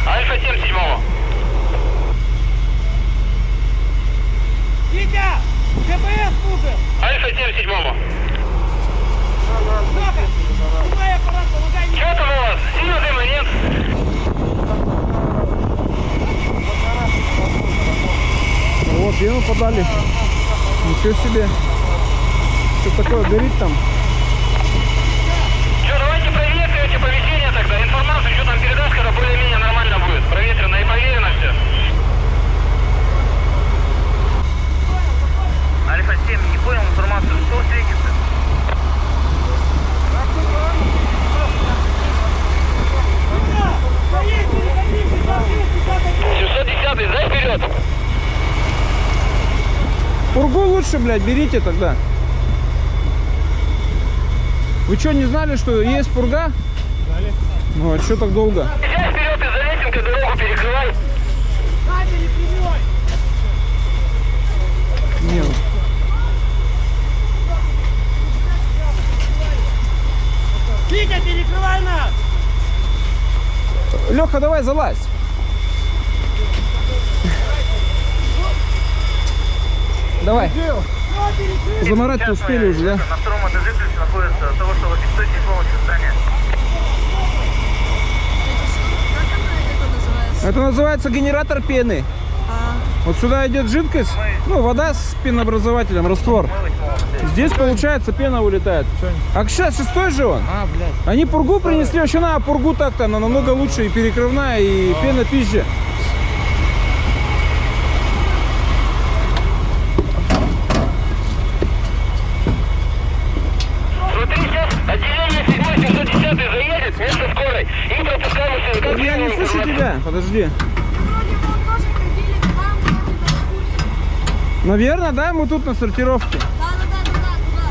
Альфа 7 седьмому. Витя, ГПС нужен. Альфа 7 седьмому. Леха, снимай аппарат, помогай мне. Что там у вас? Сильно дыма нет? Пену подали. Ничего себе. Что такое горит там? Что, давайте проветривайте помещение тогда. Информацию, что там передашь, когда более-менее нормально будет. Проветрено и проверено все. Альфа 7, не понял информацию, что светится? Витя, стоит, переходи, 650 710 дай вперед! Пургу лучше, блядь, берите тогда. Вы что, не знали, что есть пурга? Знали. Ну, а что так долго? Езжай вперед и за лесенкой дорогу перекрывай. Прямой. Не, ну, Витя, перекрывай нас. Леха, давай залазь. Давай. Заморать-то успели уже, да? На втором этаже ключ находится того, что логисточник полностью здания. Это называется? Это называется генератор пены. А, Вот сюда идет жидкость, ну, вода с пенообразователем, раствор. Здесь, получается, пена улетает. А сейчас шестой же он. А, блядь. Они пургу принесли, вообще на пургу так-то, она намного лучше и перекрывная, и пена пизже. Курсе. Наверное, да, мы тут на сортировке. Да-да-да, туда, туда.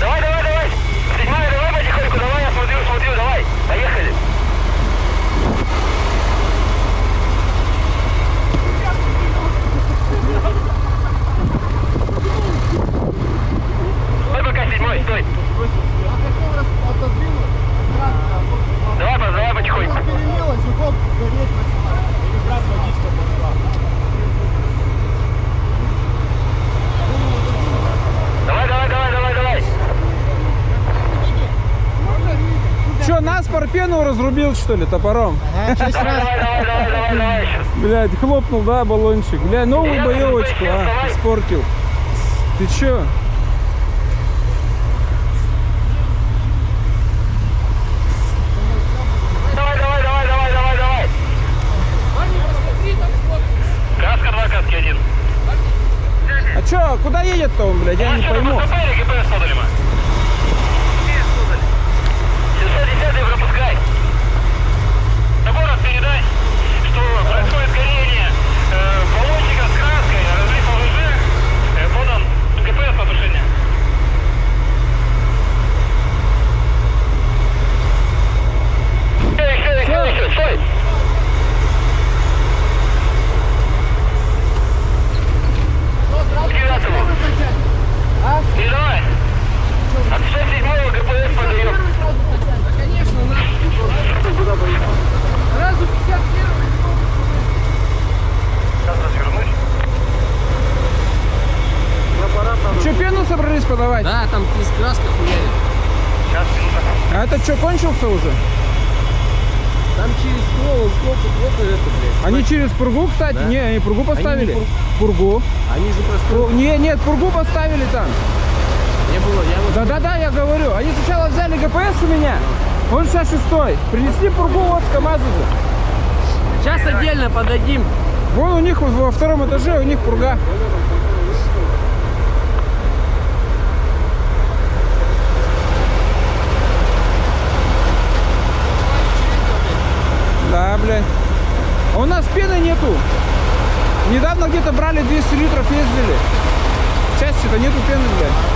Давай, давай, давай. Седьмая, давай потихоньку, давай, я смотрю, смотрю, давай. Поехали. Стой пока, седьмой, стой. Давай, пос- давай потихоньку. Давай, давай, давай, давай, давай. Че, нас разрубил, что ли, топором? Давай. Блядь, хлопнул, да, баллончик. Бля, новую боевочку, а, испортил. Ты чё? Давай, давай, давай, давай, давай, давай. Каска 2, каски 1. А чё, куда едет-то он, блядь, я не пойму. стой еще, стой! Девятому. Не давай. От 107 ГПС подает. Да, Сейчас развернусь. Ну пену собрались подавать? Да, там из краска хуяли. Сейчас, минута. А этот что, кончился уже? Там через ствол, он сколько, сколько это, блядь. Они через пургу, кстати? Да. Не, они пургу поставили. пур- Пургу. Они же просто... Пур- Не, нет, пургу поставили там. Не было, я вот... Да-да-да, я говорю. Они сначала взяли ГПС у меня. Он сейчас шестой. Принесли пургу вот с КамАЗа же. Сейчас отдельно подадим. Вон у них вот во втором этаже, у них пурга. Да, блядь. А у нас пены нету. Недавно где-то брали 200 литров, ездили. Сейчас что-то нету пены, блядь.